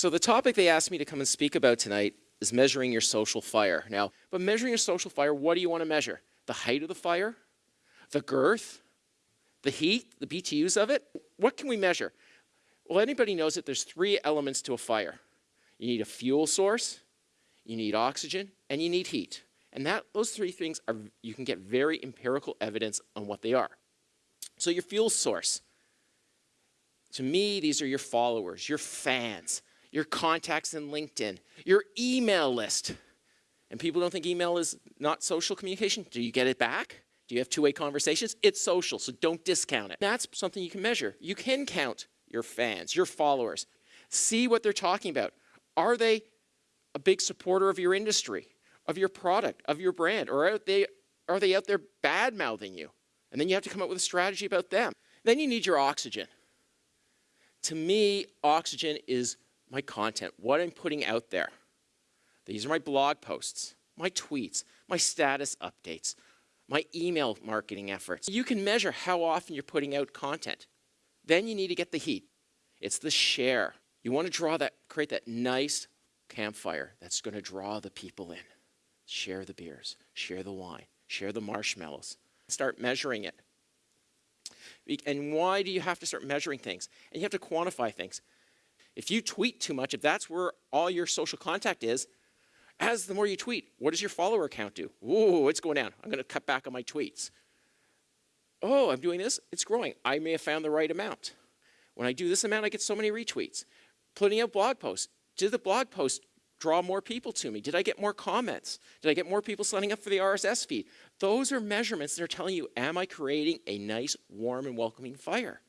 So the topic they asked me to come and speak about tonight is measuring your social fire. Now, but measuring your social fire, what do you want to measure? The height of the fire? The girth? The heat? The BTUs of it? What can we measure? Well, anybody knows that there's three elements to a fire. You need a fuel source, you need oxygen, and you need heat. And that those three things are you can get very empirical evidence on what they are. So your fuel source. To me, these are your followers, your fans, your contacts in LinkedIn, your email list. And people don't think email is not social communication. Do you get it back? Do you have two-way conversations? It's social, so don't discount it. That's something you can measure. You can count your fans, your followers. See what they're talking about. Are they a big supporter of your industry, of your product, of your brand, or are they, are they out there bad-mouthing you? And then you have to come up with a strategy about them. Then you need your oxygen. To me, oxygen is my content, what I'm putting out there. These are my blog posts, my tweets, my status updates, my email marketing efforts. You can measure how often you're putting out content. Then you need to get the heat. It's the share. You want to draw that, create that nice campfire that's going to draw the people in. Share the beers, share the wine, share the marshmallows. Start measuring it. And why do you have to start measuring things? And you have to quantify things. If you tweet too much, if that's where all your social contact is, as the more you tweet, what does your follower count do? Ooh, it's going down. I'm going to cut back on my tweets. Oh, I'm doing this. It's growing. I may have found the right amount. When I do this amount, I get so many retweets. Putting out blog posts. Did the blog post draw more people to me? Did I get more comments? Did I get more people signing up for the RSS feed? Those are measurements that are telling you, am I creating a nice, warm, and welcoming fire?